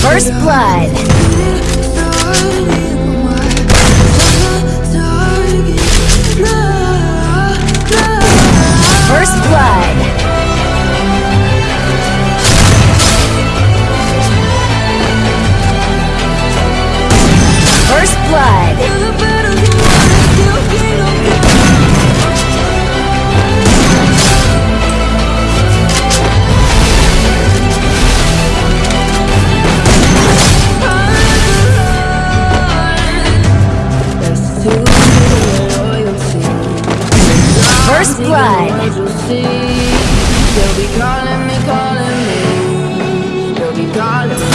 First blood. First blood. First blood. First blood. They'll be calling me, calling me. They'll be calling me.